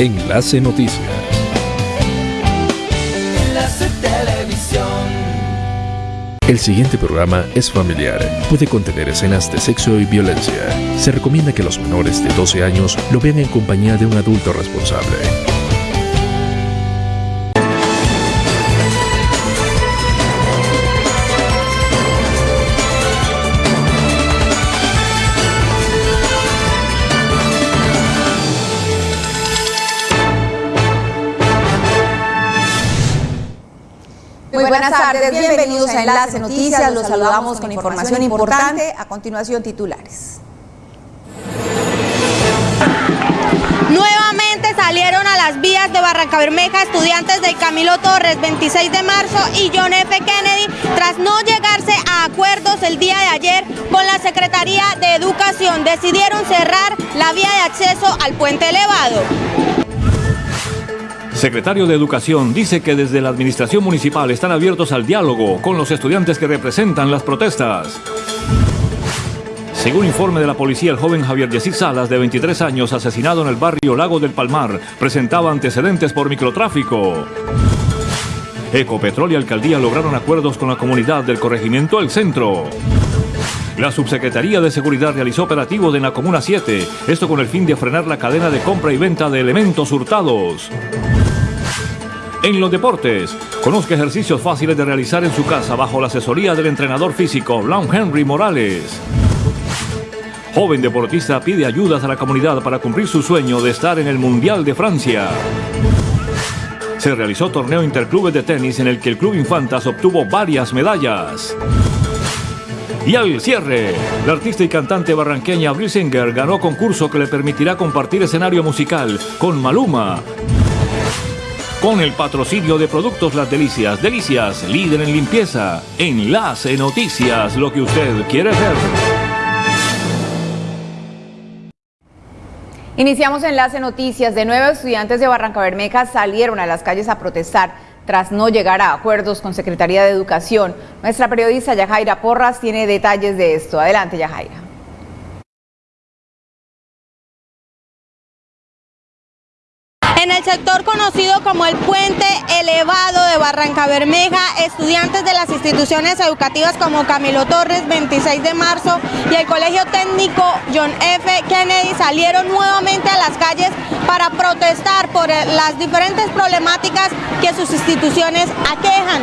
Enlace Noticias. Enlace Televisión. El siguiente programa es familiar. Puede contener escenas de sexo y violencia. Se recomienda que los menores de 12 años lo vean en compañía de un adulto responsable. Tardes, bienvenidos a Enlace Noticias. Los saludamos con información importante. A continuación, titulares. Nuevamente salieron a las vías de Barranca Bermeja estudiantes del Camilo Torres 26 de marzo y John F. Kennedy tras no llegarse a acuerdos el día de ayer con la Secretaría de Educación. Decidieron cerrar la vía de acceso al puente elevado. Secretario de Educación dice que desde la Administración Municipal están abiertos al diálogo con los estudiantes que representan las protestas. Según informe de la policía, el joven Javier Yesid Salas, de 23 años, asesinado en el barrio Lago del Palmar, presentaba antecedentes por microtráfico. Ecopetrol y Alcaldía lograron acuerdos con la comunidad del corregimiento El Centro. La Subsecretaría de Seguridad realizó operativos en la Comuna 7, esto con el fin de frenar la cadena de compra y venta de elementos hurtados. En los deportes, conozca ejercicios fáciles de realizar en su casa bajo la asesoría del entrenador físico Blanc Henry Morales. Joven deportista pide ayudas a la comunidad para cumplir su sueño de estar en el Mundial de Francia. Se realizó torneo interclubes de tenis en el que el Club Infantas obtuvo varias medallas. Y al cierre, la artista y cantante barranqueña Abril Singer ganó concurso que le permitirá compartir escenario musical con Maluma. Con el patrocinio de Productos Las Delicias, Delicias, líder en limpieza. Enlace Noticias, lo que usted quiere ver. Iniciamos Enlace Noticias. De nuevo, estudiantes de Barranca Bermeja salieron a las calles a protestar tras no llegar a acuerdos con Secretaría de Educación. Nuestra periodista Yajaira Porras tiene detalles de esto. Adelante, Yajaira. Sector conocido como el Puente Elevado de Barranca Bermeja, estudiantes de las instituciones educativas como Camilo Torres, 26 de marzo, y el Colegio Técnico John F. Kennedy salieron nuevamente a las calles para protestar por las diferentes problemáticas que sus instituciones aquejan.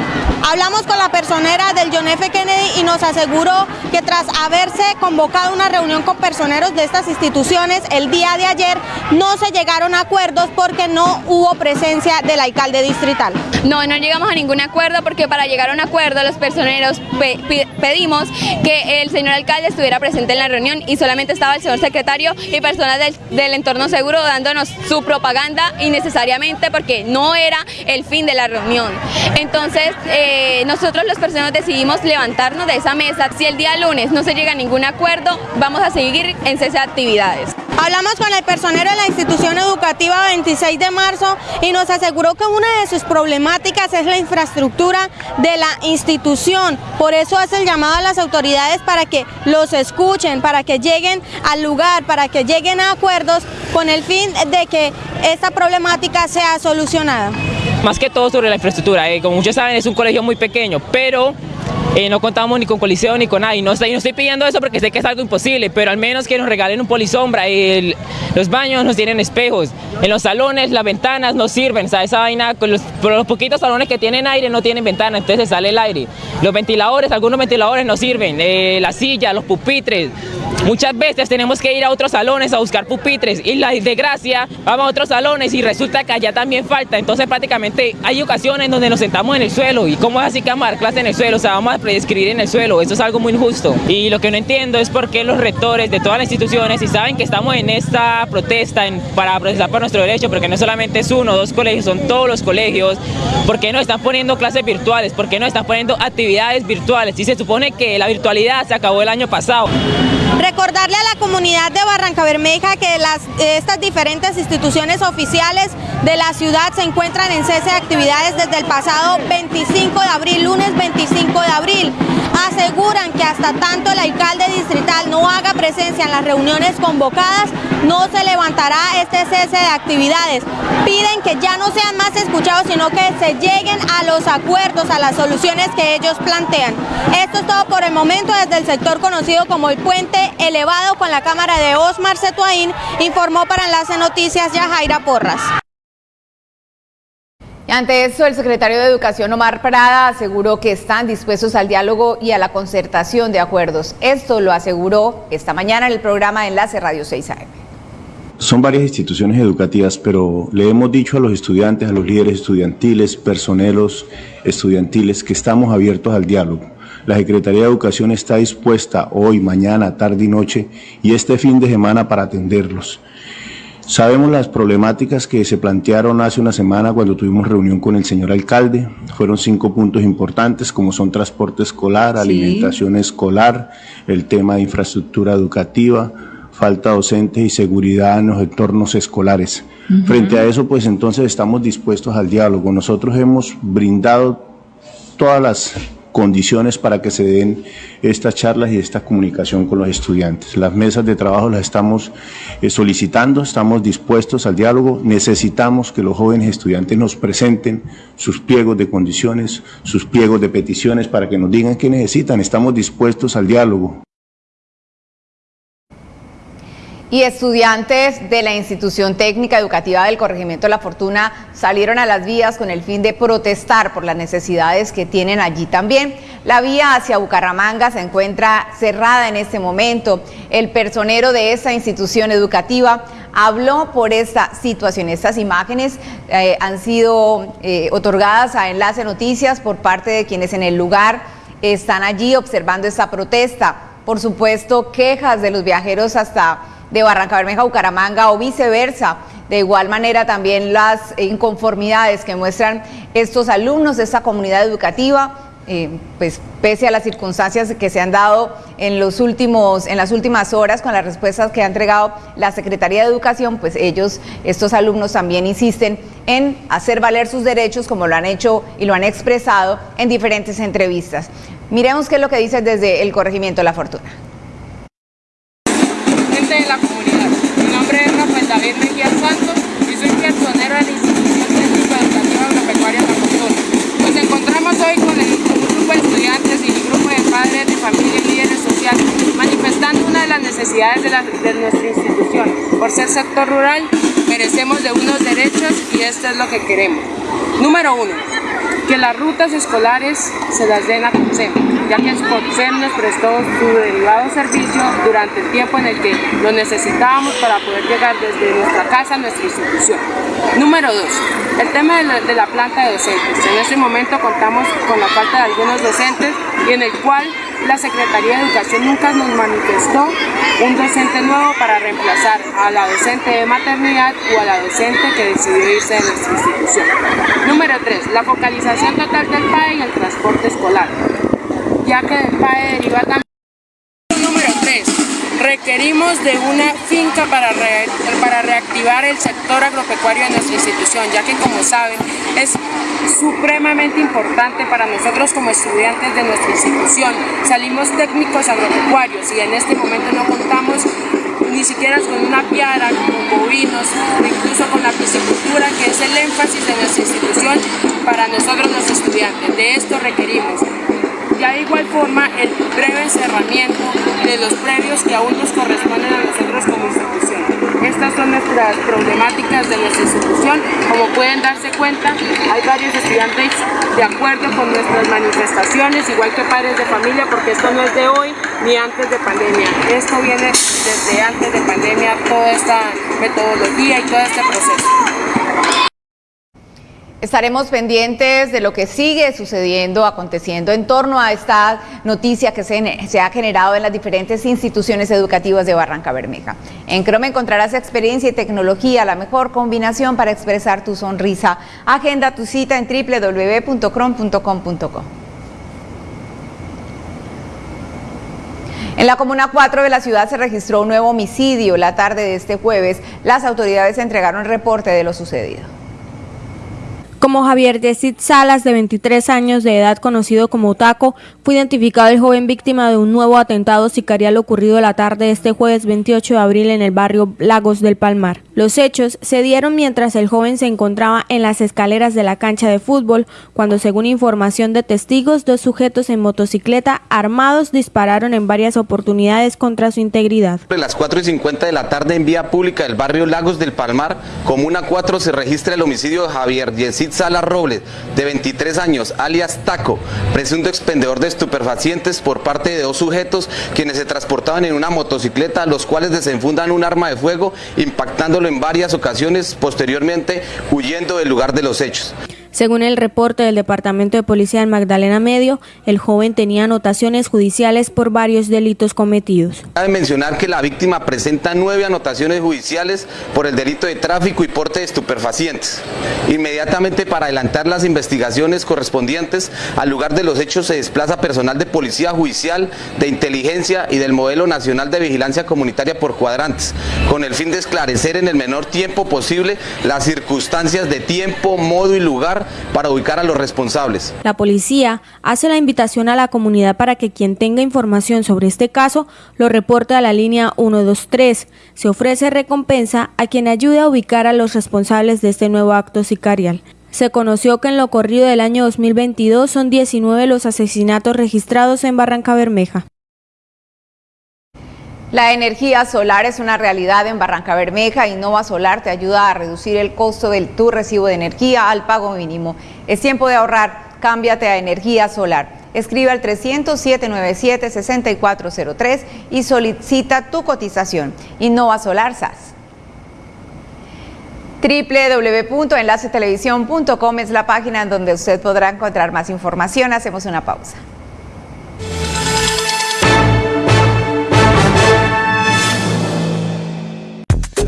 Hablamos con la personera del John F. Kennedy y nos aseguró que tras haberse convocado una reunión con personeros de estas instituciones el día de ayer, no se llegaron a acuerdos porque no hubo presencia del alcalde distrital. No, no llegamos a ningún acuerdo porque para llegar a un acuerdo los personeros pe pedimos que el señor alcalde estuviera presente en la reunión y solamente estaba el señor secretario y personas del, del entorno seguro dándonos su propaganda innecesariamente porque no era el fin de la reunión. Entonces eh, nosotros los personeros decidimos levantarnos de esa mesa. Si el día lunes no se llega a ningún acuerdo, vamos a seguir en cese de actividades. Hablamos con el personero de la institución educativa 26 de marzo y nos aseguró que una de sus problemáticas es la infraestructura de la institución. Por eso hace el llamado a las autoridades para que los escuchen, para que lleguen al lugar, para que lleguen a acuerdos con el fin de que esta problemática sea solucionada. Más que todo sobre la infraestructura, eh, como muchos saben es un colegio muy pequeño, pero eh, no contamos ni con coliseo ni con. No estoy, no estoy pidiendo eso porque sé que es algo imposible, pero al menos que nos regalen un polisombra. El, los baños no tienen espejos, en los salones las ventanas no sirven, o sea, esa vaina, con los, por los poquitos salones que tienen aire no tienen ventana, entonces sale el aire. Los ventiladores, algunos ventiladores no sirven, eh, las sillas, los pupitres. Muchas veces tenemos que ir a otros salones a buscar pupitres y la desgracia, vamos a otros salones y resulta que allá también falta, entonces prácticamente hay ocasiones donde nos sentamos en el suelo y cómo es así que vamos a clase en el suelo, o sea, vamos a prescribir en el suelo, eso es algo muy injusto. Y lo que no entiendo es por qué los rectores de todas las instituciones, si saben que estamos en esta protesta para protestar por nuestro derecho, porque no solamente es uno o dos colegios, son todos los colegios, ¿por qué no están poniendo clases virtuales? ¿Por qué no están poniendo actividades virtuales? Si se supone que la virtualidad se acabó el año pasado. Recordarle a la comunidad de Barranca Bermeja que estas diferentes instituciones oficiales de la ciudad se encuentran en cese de actividades desde el pasado 25 de abril, lunes 25 de abril. Aseguran que hasta tanto el alcalde distrital no haga presencia en las reuniones convocadas, no se levantará este cese de actividades. Piden que ya no sean más escuchados, sino que se lleguen a los acuerdos, a las soluciones que ellos plantean. Esto es todo por el momento desde el sector conocido como el Puente Elevado con la cámara de Osmar Cetuaín, informó para Enlace Noticias Yajaira Porras. Y ante eso, el secretario de Educación Omar Prada aseguró que están dispuestos al diálogo y a la concertación de acuerdos. Esto lo aseguró esta mañana en el programa Enlace Radio 6 AM. Son varias instituciones educativas, pero le hemos dicho a los estudiantes, a los líderes estudiantiles, personeros estudiantiles, que estamos abiertos al diálogo. La Secretaría de Educación está dispuesta hoy, mañana, tarde y noche y este fin de semana para atenderlos. Sabemos las problemáticas que se plantearon hace una semana cuando tuvimos reunión con el señor alcalde. Fueron cinco puntos importantes como son transporte escolar, alimentación escolar, el tema de infraestructura educativa, falta docentes y seguridad en los entornos escolares. Frente a eso, pues entonces estamos dispuestos al diálogo. Nosotros hemos brindado todas las condiciones para que se den estas charlas y esta comunicación con los estudiantes. Las mesas de trabajo las estamos eh, solicitando, estamos dispuestos al diálogo, necesitamos que los jóvenes estudiantes nos presenten sus pliegos de condiciones, sus pliegos de peticiones para que nos digan qué necesitan, estamos dispuestos al diálogo. Y estudiantes de la institución técnica educativa del corregimiento de La Fortuna salieron a las vías con el fin de protestar por las necesidades que tienen allí también. La vía hacia Bucaramanga se encuentra cerrada en este momento. El personero de esa institución educativa habló por esta situación. Estas imágenes eh, han sido eh, otorgadas a Enlace Noticias por parte de quienes en el lugar están allí observando esta protesta. Por supuesto, quejas de los viajeros hasta de Barranca Bermeja Bucaramanga o viceversa. De igual manera también las inconformidades que muestran estos alumnos de esta comunidad educativa, eh, pues pese a las circunstancias que se han dado en, los últimos, en las últimas horas con las respuestas que ha entregado la Secretaría de Educación, pues ellos, estos alumnos también insisten en hacer valer sus derechos como lo han hecho y lo han expresado en diferentes entrevistas. Miremos qué es lo que dice desde el corregimiento La Fortuna de la comunidad. Mi nombre es Rafael David Mejía Santos y soy personero de la Institución Técnica Educativa Agropecuaria Fortuna. Nos encontramos hoy con el grupo de estudiantes y el grupo de padres de familia y líderes sociales manifestando una de las necesidades de, la, de nuestra institución. Por ser sector rural, merecemos de unos derechos y esto es lo que queremos. Número uno, que las rutas escolares se las den a CONSEM, ya que CONSEM nos prestó su derivado servicio durante el tiempo en el que lo necesitábamos para poder llegar desde nuestra casa a nuestra institución. Número dos, el tema de la, de la planta de docentes. En este momento contamos con la falta de algunos docentes y en el cual la Secretaría de Educación nunca nos manifestó un docente nuevo para reemplazar a la docente de maternidad o a la docente que decidió irse de nuestra institución. Número 3. La focalización total del PAE y el transporte escolar, ya que del PAE deriva también requerimos de una finca para, para reactivar el sector agropecuario de nuestra institución, ya que como saben es supremamente importante para nosotros como estudiantes de nuestra institución. Salimos técnicos agropecuarios y en este momento no contamos ni siquiera con una piara, con bovinos, incluso con la piscicultura, que es el énfasis de nuestra institución para nosotros los estudiantes. De esto requerimos ya de igual forma el breve encerramiento de los previos que aún nos corresponden a nosotros como institución. Estas son nuestras problemáticas de nuestra institución. Como pueden darse cuenta, hay varios estudiantes de acuerdo con nuestras manifestaciones, igual que padres de familia, porque esto no es de hoy ni antes de pandemia. Esto viene desde antes de pandemia, toda esta metodología y todo este proceso. Estaremos pendientes de lo que sigue sucediendo, aconteciendo en torno a esta noticia que se, ha generado en las diferentes instituciones educativas de Barranca Bermeja. En Chrome encontrarás experiencia y tecnología, la mejor combinación para expresar tu sonrisa. Agenda tu cita en www.chrome.com.co. En la Comuna 4 de la ciudad se registró un nuevo homicidio. La tarde de este jueves, las autoridades entregaron reporte de lo sucedido. Como Javier Yesid Salas, de 23 años de edad, conocido como Taco, fue identificado el joven víctima de un nuevo atentado sicarial ocurrido la tarde de este jueves 28 de abril en el barrio Lagos del Palmar. Los hechos se dieron mientras el joven se encontraba en las escaleras de la cancha de fútbol, cuando según información de testigos, dos sujetos en motocicleta armados dispararon en varias oportunidades contra su integridad. A las 4 y 50 de la tarde en vía pública del barrio Lagos del Palmar, Comuna 4, se registra el homicidio de Javier Yesid Salas Robles, de 23 años, alias Taco, presunto expendedor de estupefacientes por parte de dos sujetos quienes se transportaban en una motocicleta, los cuales desenfundan un arma de fuego, impactándolo en varias ocasiones, posteriormente huyendo del lugar de los hechos. Según el reporte del Departamento de Policía en Magdalena Medio, el joven tenía anotaciones judiciales por varios delitos cometidos. Cabe mencionar que la víctima presenta nueve anotaciones judiciales por el delito de tráfico y porte de estupefacientes. Inmediatamente para adelantar las investigaciones correspondientes, al lugar de los hechos se desplaza personal de Policía Judicial, de Inteligencia y del Modelo Nacional de Vigilancia Comunitaria por cuadrantes, con el fin de esclarecer en el menor tiempo posible las circunstancias de tiempo, modo y lugar para ubicar a los responsables. La policía hace la invitación a la comunidad para que quien tenga información sobre este caso lo reporte a la línea 123. Se ofrece recompensa a quien ayude a ubicar a los responsables de este nuevo acto sicarial. Se conoció que en lo corrido del año 2022 son 19 los asesinatos registrados en Barranca Bermeja. La energía solar es una realidad en Barranca Bermeja. Innova Solar te ayuda a reducir el costo de tu recibo de energía al pago mínimo. Es tiempo de ahorrar. Cámbiate a energía solar. Escribe al 300-797-6403 y solicita tu cotización. Innova Solar SAS www.enlacetelevisión.com es la página en donde usted podrá encontrar más información. Hacemos una pausa.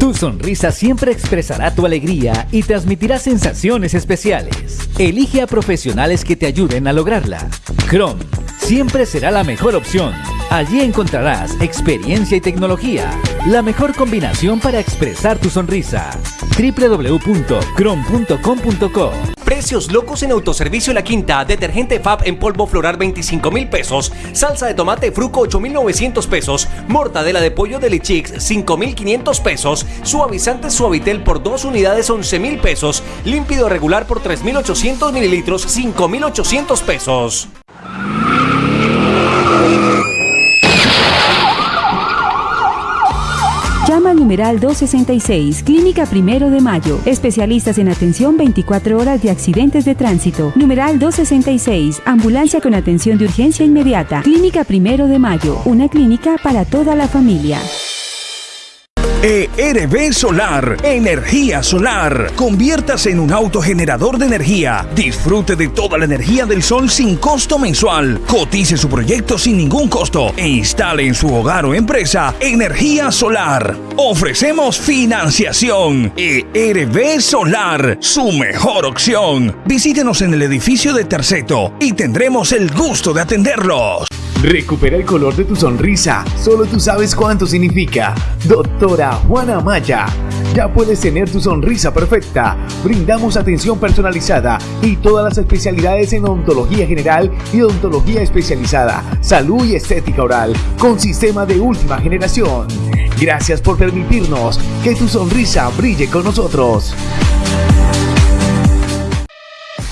Tu sonrisa siempre expresará tu alegría y transmitirá sensaciones especiales. Elige a profesionales que te ayuden a lograrla. Chrome siempre será la mejor opción. Allí encontrarás experiencia y tecnología, la mejor combinación para expresar tu sonrisa. www.chrome.com.co Precios locos en autoservicio La Quinta. Detergente Fab en polvo floral 25 mil pesos. Salsa de tomate Fruco 8 mil 900 pesos. Mortadela de pollo de Lichix 5 mil 500 pesos. Suavizante Suavitel por 2 unidades 11 mil pesos. Límpido regular por 3 mil 800 mililitros 5 mil 800 pesos. Llama al numeral 266, Clínica Primero de Mayo. Especialistas en atención 24 horas de accidentes de tránsito. Numeral 266, Ambulancia con atención de urgencia inmediata. Clínica Primero de Mayo, una clínica para toda la familia. ERB Solar, energía solar. Conviértase en un autogenerador de energía. Disfrute de toda la energía del sol sin costo mensual. Cotice su proyecto sin ningún costo e instale en su hogar o empresa energía solar. Ofrecemos financiación. ERB Solar, su mejor opción. Visítenos en el edificio de Terceto y tendremos el gusto de atenderlos. Recupera el color de tu sonrisa. Solo tú sabes cuánto significa. Doctora Juana Maya. Ya puedes tener tu sonrisa perfecta. Brindamos atención personalizada y todas las especialidades en odontología general y odontología especializada, salud y estética oral, con sistema de última generación. Gracias por permitirnos que tu sonrisa brille con nosotros.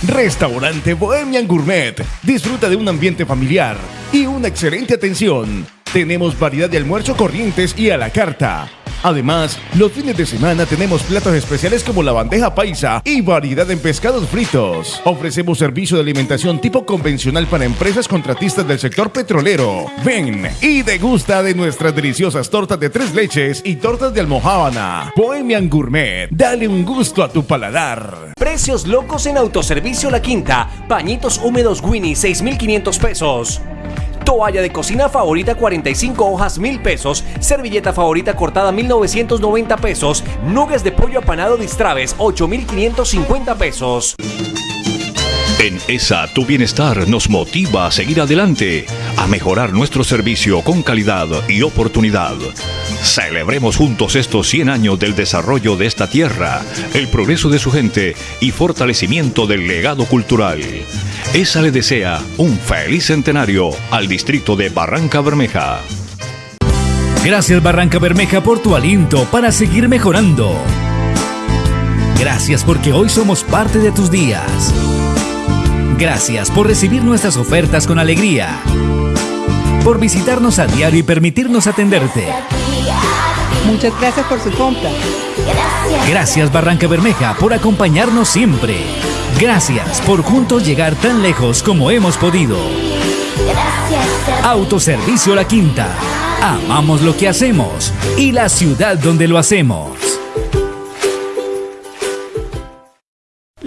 Restaurante Bohemian Gourmet. Disfruta de un ambiente familiar y una excelente atención. Tenemos variedad de almuerzo corrientes y a la carta. Además, los fines de semana tenemos platos especiales como la bandeja paisa y variedad en pescados fritos. Ofrecemos servicio de alimentación tipo convencional para empresas contratistas del sector petrolero. Ven y degusta de nuestras deliciosas tortas de tres leches y tortas de almohábana. Bohemian Gourmet, dale un gusto a tu paladar. Precios locos en autoservicio La Quinta. Pañitos húmedos Winnie 6,500 pesos. Toalla de cocina favorita 45 hojas 1000 pesos. Servilleta favorita cortada 1990 pesos. Nuggets de pollo apanado Distraves 8550 pesos. En ESA, tu bienestar nos motiva a seguir adelante, a mejorar nuestro servicio con calidad y oportunidad. Celebremos juntos estos 100 años del desarrollo de esta tierra, el progreso de su gente y fortalecimiento del legado cultural. Esa le desea un feliz centenario al distrito de Barranca Bermeja. Gracias Barranca Bermeja por tu aliento para seguir mejorando. Gracias porque hoy somos parte de tus días. Gracias por recibir nuestras ofertas con alegría. Por visitarnos a diario y permitirnos atenderte. Muchas gracias por su compra. Gracias Barranca Bermeja por acompañarnos siempre. Gracias por juntos llegar tan lejos como hemos podido. Autoservicio La Quinta. Amamos lo que hacemos y la ciudad donde lo hacemos.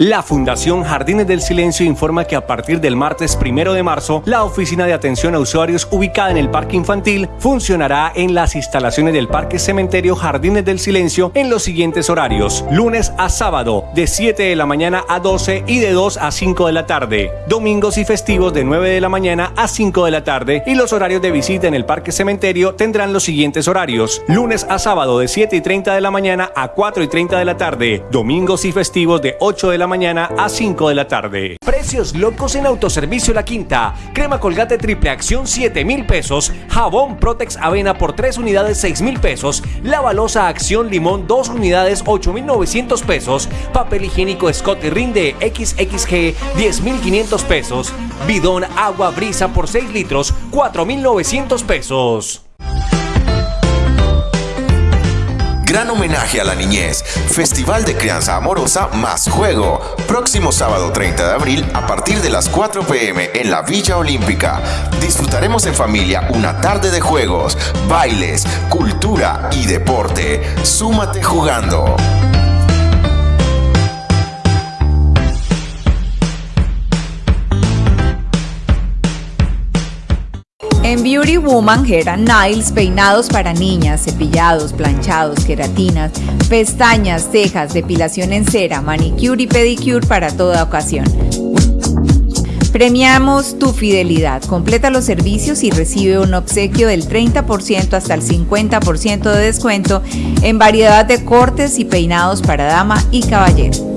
La Fundación Jardines del Silencio informa que a partir del martes primero de marzo, la oficina de atención a usuarios ubicada en el Parque Infantil funcionará en las instalaciones del Parque Cementerio Jardines del Silencio en los siguientes horarios: lunes a sábado, de 7 de la mañana a 12 y de 2 a 5 de la tarde, domingos y festivos de 9 de la mañana a 5 de la tarde, y los horarios de visita en el Parque Cementerio tendrán los siguientes horarios: lunes a sábado, de 7 y 30 de la mañana a 4 y 30 de la tarde, domingos y festivos de 8 de la mañana a 5 de la tarde. Precios locos en Autoservicio La Quinta. Crema colgate triple acción 7 mil pesos. Jabón Protex Avena por 3 unidades 6 mil pesos. Lavalosa Acción Limón 2 unidades 8 mil 900 pesos. Papel higiénico Scott Rinde XXG 10 mil 500 pesos. Bidón Agua Brisa por 6 litros 4 mil 900 pesos. Gran homenaje a la niñez. Festival de Crianza Amorosa más Juego. Próximo sábado 30 de abril a partir de las 4 pm en la Villa Olímpica. Disfrutaremos en familia una tarde de juegos, bailes, cultura y deporte. Súmate jugando. En Beauty Woman, and Nails, peinados para niñas, cepillados, planchados, queratinas, pestañas, cejas, depilación en cera, manicure y pedicure para toda ocasión. Premiamos tu fidelidad. Completa los servicios y recibe un obsequio del 30% hasta el 50% de descuento en variedad de cortes y peinados para dama y caballero.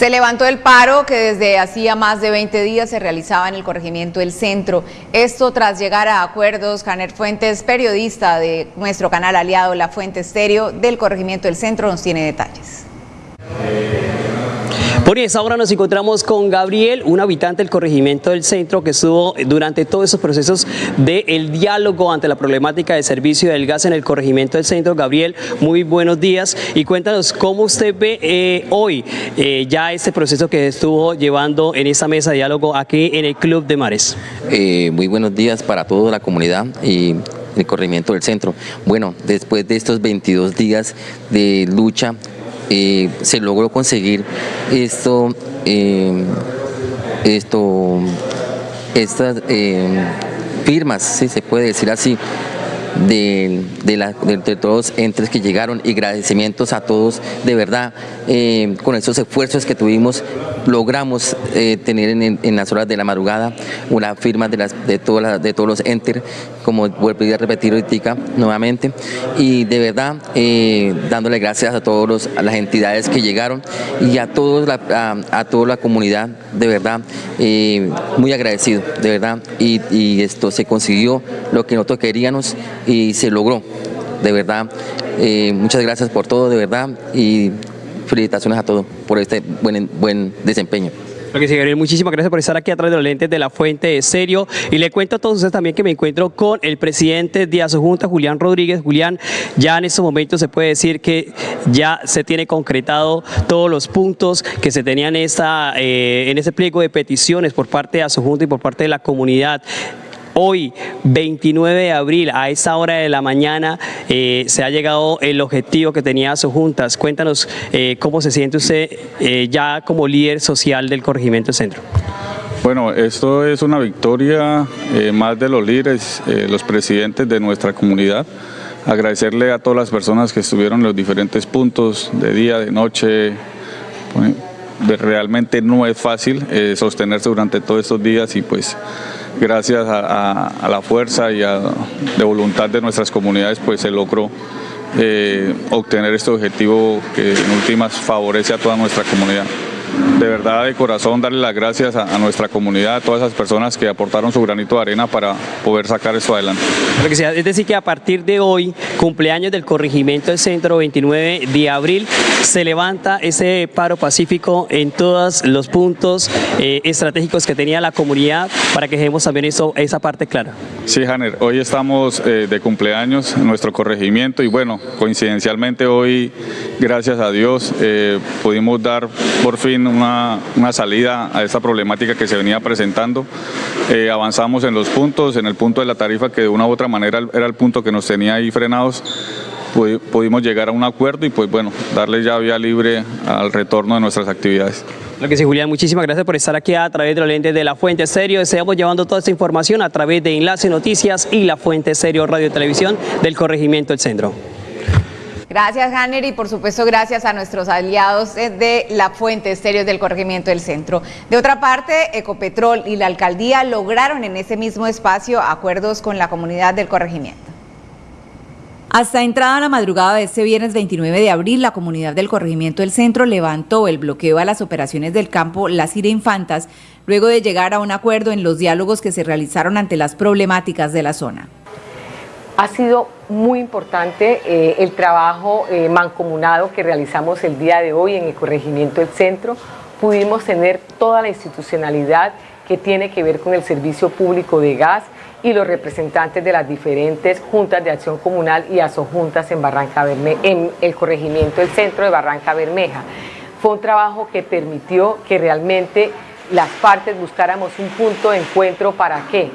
Se levantó el paro que desde hacía más de 20 días se realizaba en el corregimiento El Centro. Esto tras llegar a acuerdos. Janer Fuentes, periodista de nuestro canal aliado La Fuente Estéreo del corregimiento El Centro, nos tiene detalles. Por eso ahora nos encontramos con Gabriel, un habitante del corregimiento del centro que estuvo durante todos esos procesos del diálogo ante la problemática de servicio del gas en el corregimiento del centro. Gabriel, muy buenos días y cuéntanos cómo usted ve eh, hoy eh, ya este proceso que estuvo llevando en esta mesa de diálogo aquí en el Club de Mares. Eh, muy buenos días para toda la comunidad y el corregimiento del centro. Bueno, después de estos 22 días de lucha eh, se logró conseguir esto, eh, esto, estas eh, firmas, si se puede decir así, de, de, todos entes que llegaron. Y agradecimientos a todos, de verdad, con esos esfuerzos que tuvimos, logramos tener en, las horas de la madrugada una firma de, las, de, todas de todos los entes como vuelvo a repetir ahorita nuevamente, y de verdad eh, dándole gracias a todos a las entidades que llegaron y a todos a, toda la comunidad, de verdad, eh, muy agradecido, de verdad, y, esto se consiguió lo que nosotros queríamos y se logró, de verdad. Eh, muchas gracias por todo, de verdad, y felicitaciones a todos por este buen, buen desempeño. Porque sí, Gabriel, muchísimas gracias por estar aquí atrás de los lentes de la fuente de serio. Y le cuento a todos ustedes también que me encuentro con el presidente de Junta, Julián Rodríguez. Julián, ya en estos momentos se puede decir que ya se tiene concretado todos los puntos que se tenían esta, eh, en ese pliego de peticiones por parte de Junta y por parte de la comunidad. Hoy, 29 de abril, a esa hora de la mañana, eh, se ha llegado el objetivo que tenía sus juntas. Cuéntanos eh, cómo se siente usted eh, ya como líder social del corregimiento centro. Bueno, esto es una victoria más de los líderes, los presidentes de nuestra comunidad. Agradecerle a todas las personas que estuvieron en los diferentes puntos de día, de noche, realmente no es fácil sostenerse durante todos estos días y pues gracias a, la fuerza y a, de voluntad de nuestras comunidades pues se logró eh, obtener este objetivo que en últimas favorece a toda nuestra comunidad de verdad de corazón darle las gracias a, nuestra comunidad, a todas esas personas que aportaron su granito de arena para poder sacar esto adelante. Es decir, que a partir de hoy, cumpleaños del corregimiento del centro, 29 de abril, se levanta ese paro pacífico en todos los puntos eh, estratégicos que tenía la comunidad para que dejemos también eso, esa parte clara. Sí, Hanner, hoy estamos eh, de cumpleaños nuestro corregimiento y bueno, coincidencialmente hoy, gracias a Dios, eh, pudimos dar por fin una, salida a esta problemática que se venía presentando. Eh, avanzamos en los puntos, en el punto de la tarifa que de una u otra manera era el punto que nos tenía ahí frenados, pudimos llegar a un acuerdo y pues bueno, darle ya vía libre al retorno de nuestras actividades. Lo que sí, Julián, muchísimas gracias por estar aquí a través de los lentes de La Fuente Serio. Estamos llevando toda esta información a través de Enlace Noticias y La Fuente Serio Radio y Televisión del Corregimiento del Centro. Gracias, Hanner, y por supuesto gracias a nuestros aliados de la Fuente Estéreo del Corregimiento del Centro. De otra parte, Ecopetrol y la Alcaldía lograron en ese mismo espacio acuerdos con la comunidad del corregimiento. Hasta entrada a la madrugada de este viernes 29 de abril, la comunidad del corregimiento del centro levantó el bloqueo a las operaciones del campo Las Ira Infantas, luego de llegar a un acuerdo en los diálogos que se realizaron ante las problemáticas de la zona. Ha sido muy importante eh, el trabajo eh, mancomunado que realizamos el día de hoy en el corregimiento del centro. Pudimos tener toda la institucionalidad que tiene que ver con el servicio público de gas y los representantes de las diferentes juntas de acción comunal y asojuntas en, Barranca en el corregimiento del centro de Barranca Bermeja. Fue un trabajo que permitió que realmente las partes buscáramos un punto de encuentro para qué?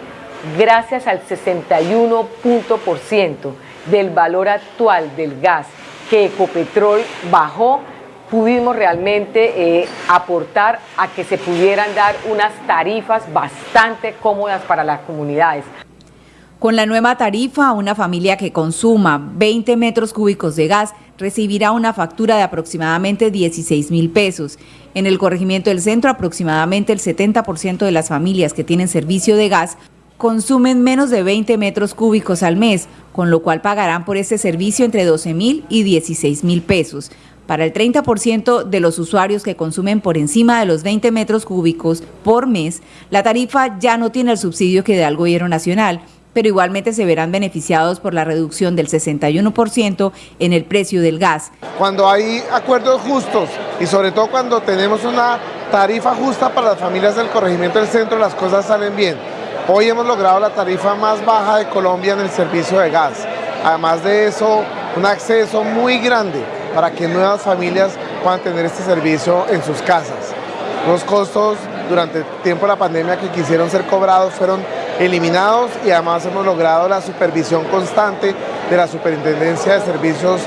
gracias al 61% del valor actual del gas que Ecopetrol bajó, pudimos realmente eh, aportar a que se pudieran dar unas tarifas bastante cómodas para las comunidades. Con la nueva tarifa, una familia que consuma 20 metros cúbicos de gas recibirá una factura de aproximadamente 16 mil pesos. En el corregimiento del centro, aproximadamente el 70% de las familias que tienen servicio de gas consumen menos de 20 metros cúbicos al mes, con lo cual pagarán por este servicio entre 12 mil y 16 mil pesos. Para el 30% de los usuarios que consumen por encima de los 20 metros cúbicos por mes, la tarifa ya no tiene el subsidio que da el gobierno nacional, pero igualmente se verán beneficiados por la reducción del 61% en el precio del gas. Cuando hay acuerdos justos y sobre todo cuando tenemos una tarifa justa para las familias del corregimiento del centro, las cosas salen bien. Hoy hemos logrado la tarifa más baja de Colombia en el servicio de gas. Además de eso, un acceso muy grande para que nuevas familias puedan tener este servicio en sus casas. Los costos durante el tiempo de la pandemia que quisieron ser cobrados fueron eliminados y además hemos logrado la supervisión constante de la Superintendencia de Servicios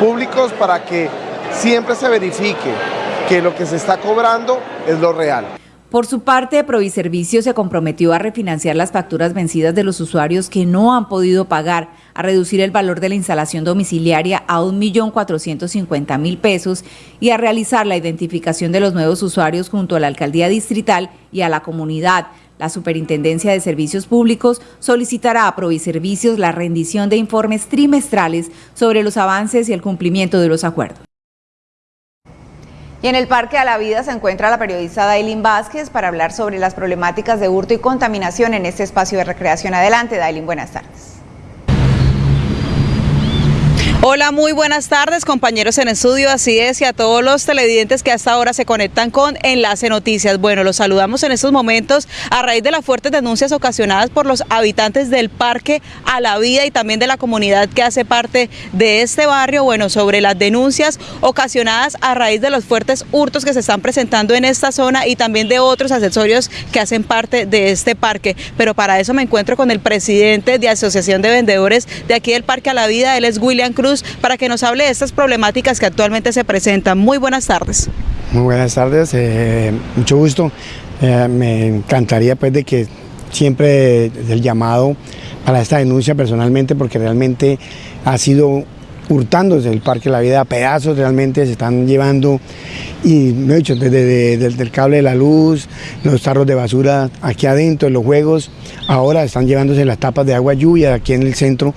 Públicos para que siempre se verifique que lo que se está cobrando es lo real. Por su parte, Proviservicio se comprometió a refinanciar las facturas vencidas de los usuarios que no han podido pagar, a reducir el valor de la instalación domiciliaria a 1.450.000 pesos y a realizar la identificación de los nuevos usuarios junto a la alcaldía distrital y a la comunidad. La Superintendencia de Servicios Públicos solicitará a Proviservicios la rendición de informes trimestrales sobre los avances y el cumplimiento de los acuerdos. Y en el Parque a la Vida se encuentra la periodista Dailin Vázquez para hablar sobre las problemáticas de hurto y contaminación en este espacio de recreación. Adelante, Dailin, buenas tardes. Hola, muy buenas tardes compañeros en estudio, así es, y a todos los televidentes que hasta ahora se conectan con Enlace Noticias. Bueno, los saludamos en estos momentos a raíz de las fuertes denuncias ocasionadas por los habitantes del Parque a la Vida y también de la comunidad que hace parte de este barrio, bueno, sobre las denuncias ocasionadas a raíz de los fuertes hurtos que se están presentando en esta zona y también de otros accesorios que hacen parte de este parque. Pero para eso me encuentro con el presidente de Asociación de Vendedores de aquí del Parque a la Vida, él es William Cruz para que nos hable de estas problemáticas que actualmente se presentan. Muy buenas tardes. Muy buenas tardes, eh, mucho gusto. Eh, me encantaría pues de que siempre el llamado para esta denuncia personalmente porque realmente ha sido hurtándose el Parque La Vida a pedazos, realmente se están llevando, y me he dicho, desde, el cable de la luz, los tarros de basura aquí adentro, los juegos, ahora están llevándose las tapas de agua lluvia aquí en el centro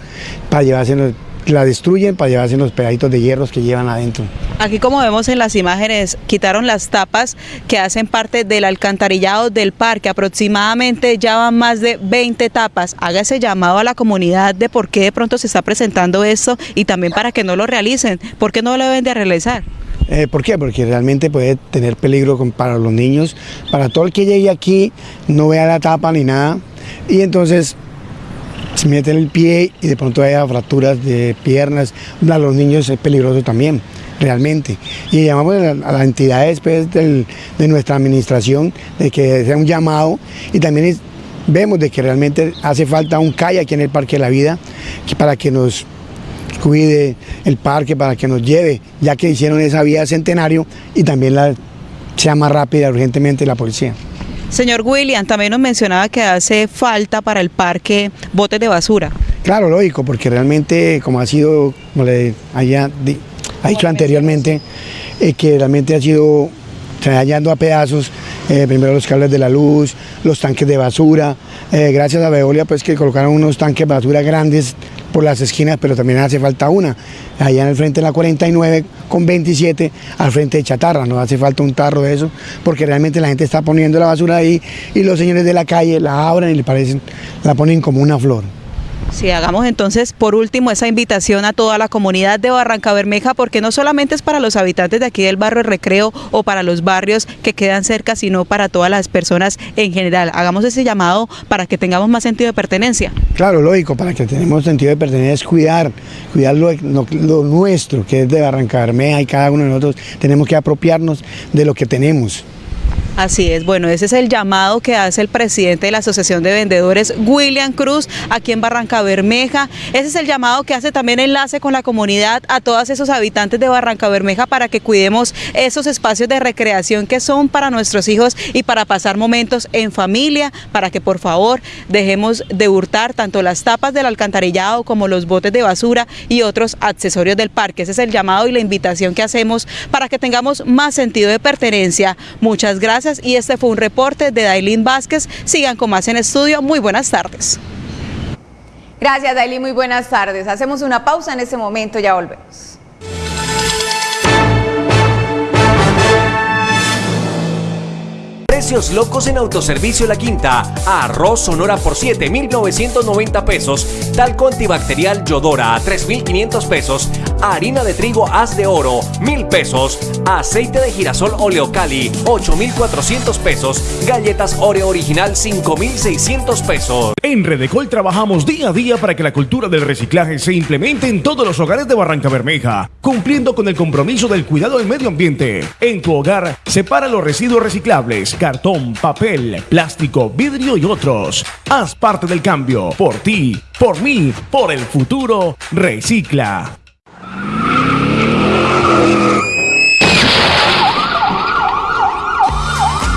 para llevarse la destruyen para llevarse los pedaditos de hierros que llevan adentro. Aquí como vemos en las imágenes, quitaron las tapas que hacen parte del alcantarillado del parque, aproximadamente ya van más de 20 tapas. Haga ese llamado a la comunidad de por qué de pronto se está presentando esto y también para que no lo realicen, por qué no lo deben de realizar. Eh, ¿Por qué? Porque realmente puede tener peligro para los niños, para todo el que llegue aquí, no vea la tapa ni nada, y entonces se mete en el pie y de pronto haya fracturas de piernas, a los niños es peligroso también, realmente. Y llamamos a, las entidades pues, de nuestra administración de que sea un llamado y también vemos de que realmente hace falta un calle aquí en el Parque de la Vida para que nos cuide el parque, para que nos lleve, ya que hicieron esa vía centenario y también sea más rápida urgentemente la policía. Señor William, también nos mencionaba que hace falta para el parque botes de basura. Claro, lógico, porque realmente, como ha sido, como le haya dicho anteriormente, eh, que realmente ha sido hallando a pedazos, eh, primero los cables de la luz, los tanques de basura, eh, gracias a Veolia pues que colocaron unos tanques de basura grandes por las esquinas, pero también hace falta una, allá en el frente de la 49 con 27, al frente de Chatarra, no hace falta un tarro de eso, porque realmente la gente está poniendo la basura ahí y los señores de la calle la abren y le parecen, la ponen como una flor. Si hagamos entonces por último esa invitación a toda la comunidad de Barranca Bermeja, porque no solamente es para los habitantes de aquí del barrio Recreo o para los barrios que quedan cerca, sino para todas las personas en general. Hagamos ese llamado para que tengamos más sentido de pertenencia. Claro, lógico, para que tengamos sentido de pertenencia es cuidar, cuidar lo, lo nuestro, que es de Barranca Bermeja y cada uno de nosotros tenemos que apropiarnos de lo que tenemos. Así es, bueno, ese es el llamado que hace el presidente de la Asociación de Vendedores, William Cruz, aquí en Barranca Bermeja. Ese es el llamado que hace también enlace con la comunidad a todos esos habitantes de Barranca Bermeja para que cuidemos esos espacios de recreación que son para nuestros hijos y para pasar momentos en familia, para que por favor dejemos de hurtar tanto las tapas del alcantarillado como los botes de basura y otros accesorios del parque. Ese es el llamado y la invitación que hacemos para que tengamos más sentido de pertenencia. Muchas gracias y este fue un reporte de Dailin Vázquez. Sigan con más en estudio. Muy buenas tardes. Gracias Dailin, muy buenas tardes. Hacemos una pausa en este momento, ya volvemos. Precios locos en autoservicio La Quinta. Arroz Sonora por 7,990 pesos. Talco antibacterial Yodora a 3,500 pesos. Harina de trigo Haz de Oro, 1,000 pesos. Aceite de girasol Oleocali, 8,400 pesos. Galletas Oreo Original, 5,600 pesos. En Redecol trabajamos día a día para que la cultura del reciclaje se implemente en todos los hogares de Barranca Bermeja, cumpliendo con el compromiso del cuidado del medio ambiente. En tu hogar, separa los residuos reciclables, cartón, papel, plástico, vidrio y otros. Haz parte del cambio. Por ti, por mí, por el futuro. Recicla.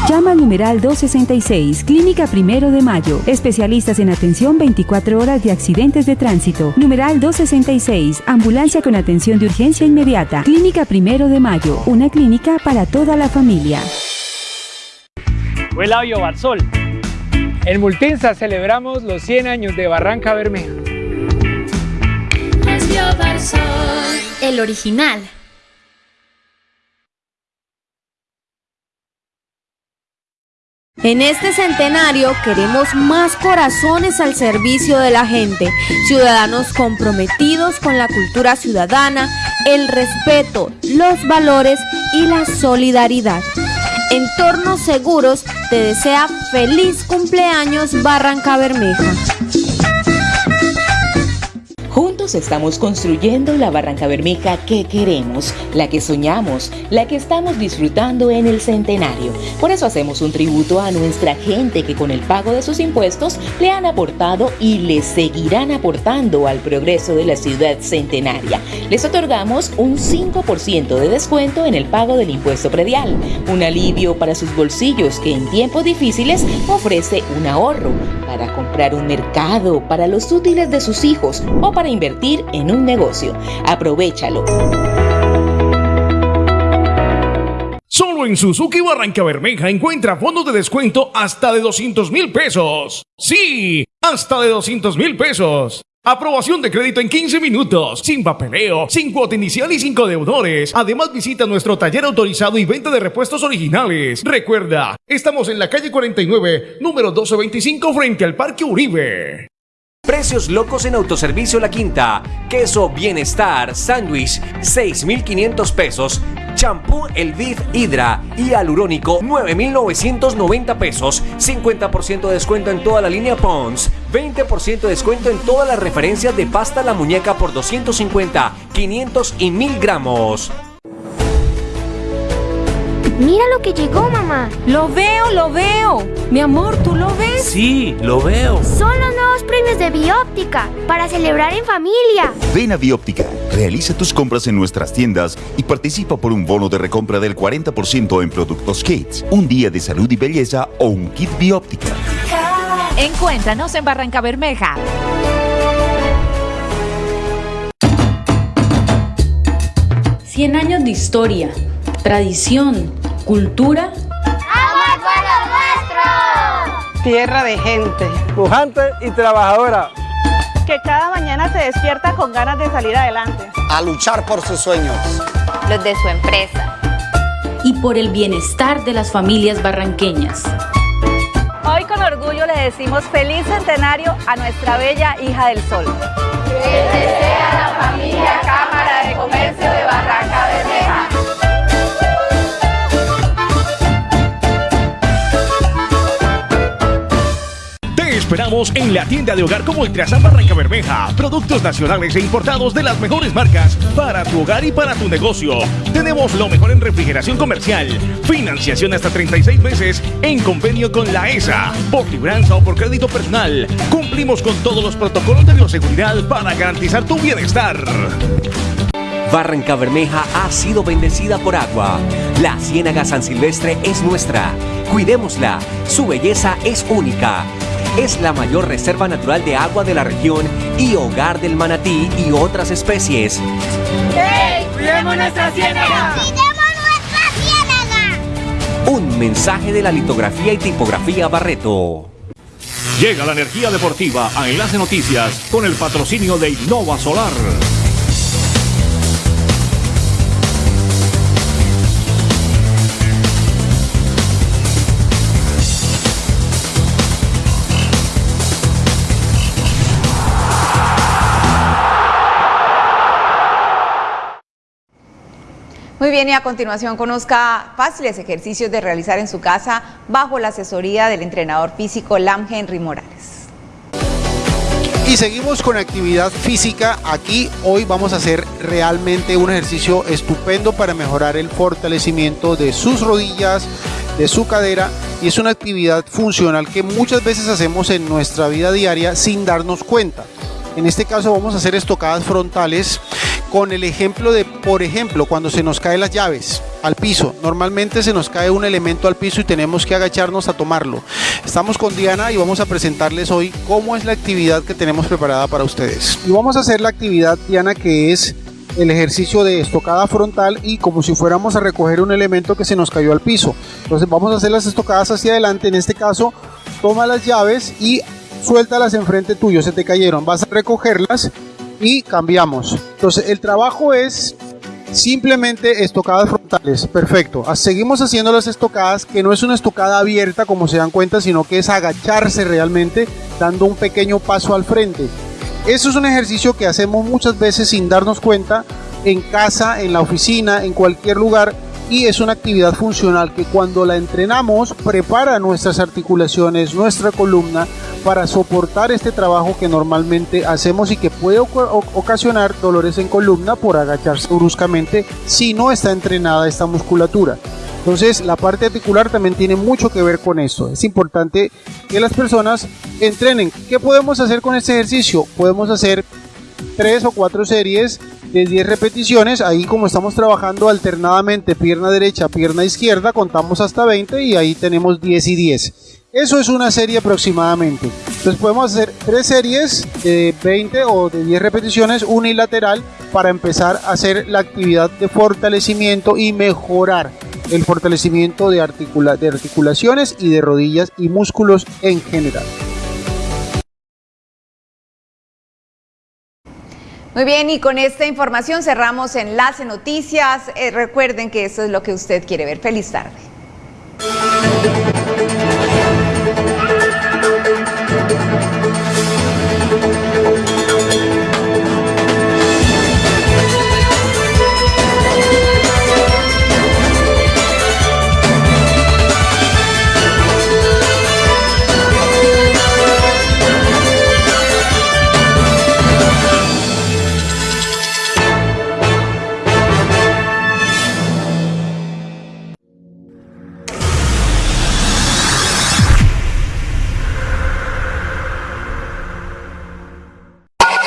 Llama al numeral 266, Clínica Primero de Mayo. Especialistas en atención 24 horas de accidentes de tránsito. Numeral 266, Ambulancia con atención de urgencia inmediata. Clínica Primero de Mayo, una clínica para toda la familia. Huela Barsol. En Multinsa celebramos los 100 años de Barranca Bermeja. El original. En este centenario queremos más corazones al servicio de la gente, ciudadanos comprometidos con la cultura ciudadana, el respeto, los valores y la solidaridad. Entornos Seguros te desea feliz cumpleaños Barranca Bermeja. Estamos construyendo la Barranca Bermeja que queremos, la que soñamos, la que estamos disfrutando en el centenario. Por eso hacemos un tributo a nuestra gente que con el pago de sus impuestos le han aportado y le seguirán aportando al progreso de la ciudad centenaria. Les otorgamos un 5% de descuento en el pago del impuesto predial, un alivio para sus bolsillos que en tiempos difíciles ofrece un ahorro para comprar un mercado, para los útiles de sus hijos o para invertir en un negocio. Aprovechalo. Solo en Suzuki Barranca Bermeja encuentra fondos de descuento hasta de 200 mil pesos. Sí, hasta de 200 mil pesos. Aprobación de crédito en 15 minutos, sin papeleo, sin cuota inicial y sin deudores. Además visita nuestro taller autorizado y venta de repuestos originales. Recuerda, estamos en la calle 49, número 1225 frente al Parque Uribe. Precios locos en Autoservicio La Quinta. Queso Bienestar, sándwich, 6,500 pesos. Champú El Viv Hydra y alurónico, 9,990 pesos. 50% de descuento en toda la línea Pons. 20% de descuento en todas las referencias de pasta La Muñeca por 250, 500 y 1000 gramos. Mira lo que llegó, mamá. Lo veo, lo veo. Mi amor, ¿tú lo ves? Sí, lo veo. Son los nuevos premios de Bióptica para celebrar en familia. Ven a Bióptica, realiza tus compras en nuestras tiendas y participa por un bono de recompra del 40% en productos Kits, un día de salud y belleza o un kit Bióptica. Encuéntranos en Barranca Bermeja. Cien años de historia, tradición, cultura. ¡Amor por lo nuestro! Tierra de gente, pujante y trabajadora. Que cada mañana se despierta con ganas de salir adelante. A luchar por sus sueños. Los de su empresa. Y por el bienestar de las familias barranqueñas. Le decimos feliz centenario a nuestra bella hija del sol. Esperamos en la tienda de hogar como Ultrasan Barranca Bermeja. Productos nacionales e importados de las mejores marcas para tu hogar y para tu negocio. Tenemos lo mejor en refrigeración comercial. Financiación hasta 36 meses en convenio con la ESA. Por libranza o por crédito personal. Cumplimos con todos los protocolos de bioseguridad para garantizar tu bienestar. Barranca Bermeja ha sido bendecida por agua. La Ciénaga San Silvestre es nuestra. Cuidémosla. Su belleza es única. Es la mayor reserva natural de agua de la región y hogar del manatí y otras especies. ¡Hey! ¡Cuidemos nuestra ciénaga! ¡Cuidemos nuestra ciénaga! Un mensaje de la litografía y tipografía Barreto. Llega la energía deportiva a Enlace Noticias con el patrocinio de Innova Solar. Muy bien, y a continuación conozca fáciles ejercicios de realizar en su casa bajo la asesoría del entrenador físico Lam Henry Morales. Y seguimos con actividad física. Aquí hoy vamos a hacer realmente un ejercicio estupendo para mejorar el fortalecimiento de sus rodillas, de su cadera y es una actividad funcional que muchas veces hacemos en nuestra vida diaria sin darnos cuenta. En este caso vamos a hacer estocadas frontales con el ejemplo de, por ejemplo, cuando se nos caen las llaves al piso. Normalmente se nos cae un elemento al piso y tenemos que agacharnos a tomarlo. Estamos con Diana y vamos a presentarles hoy cómo es la actividad que tenemos preparada para ustedes. Y vamos a hacer la actividad, Diana, que es el ejercicio de estocada frontal y como si fuéramos a recoger un elemento que se nos cayó al piso. Entonces vamos a hacer las estocadas hacia adelante. En este caso, toma las llaves y suéltalas enfrente tuyo, se te cayeron. Vas a recogerlas y cambiamos. Entonces el trabajo es simplemente estocadas frontales. Perfecto. Seguimos haciendo las estocadas, que no es una estocada abierta como se dan cuenta, sino que es agacharse realmente dando un pequeño paso al frente. Eso es un ejercicio que hacemos muchas veces sin darnos cuenta en casa, en la oficina, en cualquier lugar y es una actividad funcional que cuando la entrenamos prepara nuestras articulaciones, nuestra columna para soportar este trabajo que normalmente hacemos y que puede ocasionar dolores en columna por agacharse bruscamente si no está entrenada esta musculatura. Entonces la parte articular también tiene mucho que ver con esto. Es importante que las personas entrenen. ¿Qué podemos hacer con este ejercicio? Podemos hacer tres o cuatro series de 10 repeticiones. Ahí como estamos trabajando alternadamente pierna derecha, pierna izquierda, contamos hasta 20 y ahí tenemos 10 y 10. Eso es una serie aproximadamente. Entonces podemos hacer tres series de 20 o de 10 repeticiones unilateral para empezar a hacer la actividad de fortalecimiento y mejorar el fortalecimiento de, de articulaciones y de rodillas y músculos en general. Muy bien, y con esta información cerramos Enlace Noticias. Eh, recuerden que eso es lo que usted quiere ver. Feliz tarde.